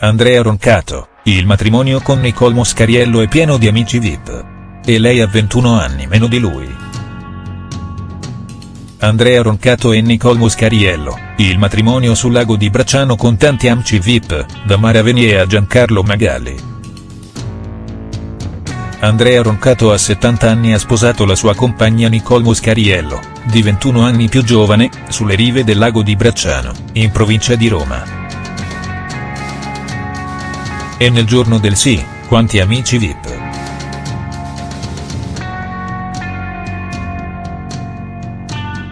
Andrea Roncato, il matrimonio con Nicole Moscariello è pieno di amici VIP. E lei ha 21 anni meno di lui. Andrea Roncato e Nicole Moscariello, il matrimonio sul lago di Bracciano con tanti amici VIP, da Mara Venier a Giancarlo Magalli. Andrea Roncato a 70 anni ha sposato la sua compagna Nicole Moscariello, di 21 anni più giovane, sulle rive del lago di Bracciano, in provincia di Roma. E nel giorno del sì, quanti amici VIP.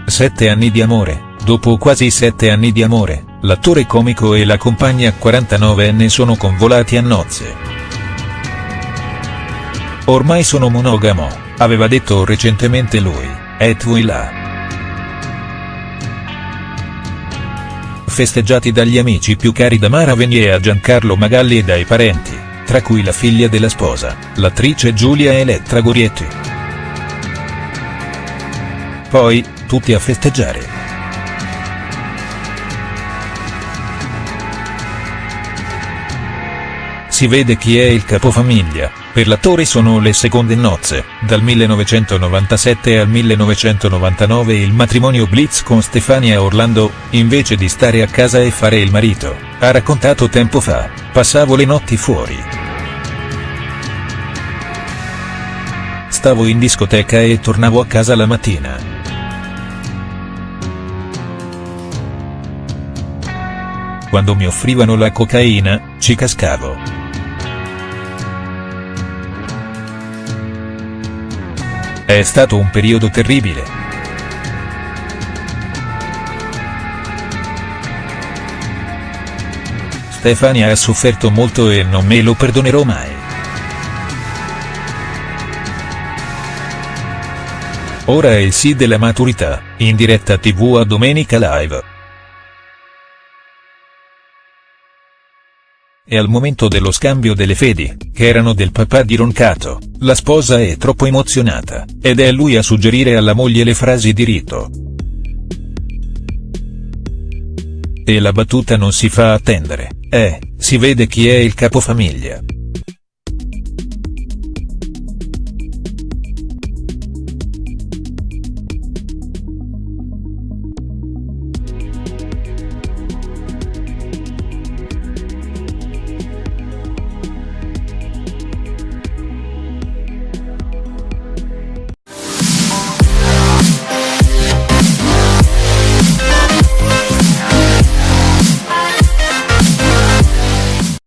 Sette anni di amore, dopo quasi sette anni di amore, l'attore comico e la compagna 49enne sono convolati a nozze. Ormai sono monogamo, aveva detto recentemente lui, et là. Festeggiati dagli amici più cari da Mara Venier a Giancarlo Magalli e dai parenti, tra cui la figlia della sposa, l'attrice Giulia Elettra Gorietti. Poi, tutti a festeggiare. Si vede chi è il capofamiglia, per l'attore sono le seconde nozze, dal 1997 al 1999 il matrimonio Blitz con Stefania Orlando, invece di stare a casa e fare il marito, ha raccontato tempo fa, passavo le notti fuori. Stavo in discoteca e tornavo a casa la mattina. Quando mi offrivano la cocaina, ci cascavo. È stato un periodo terribile. Stefania ha sofferto molto e non me lo perdonerò mai. Ora è il sì della maturità, in diretta tv a Domenica Live. E al momento dello scambio delle fedi, che erano del papà di Roncato, la sposa è troppo emozionata, ed è lui a suggerire alla moglie le frasi di rito. E la battuta non si fa attendere, eh, si vede chi è il capofamiglia.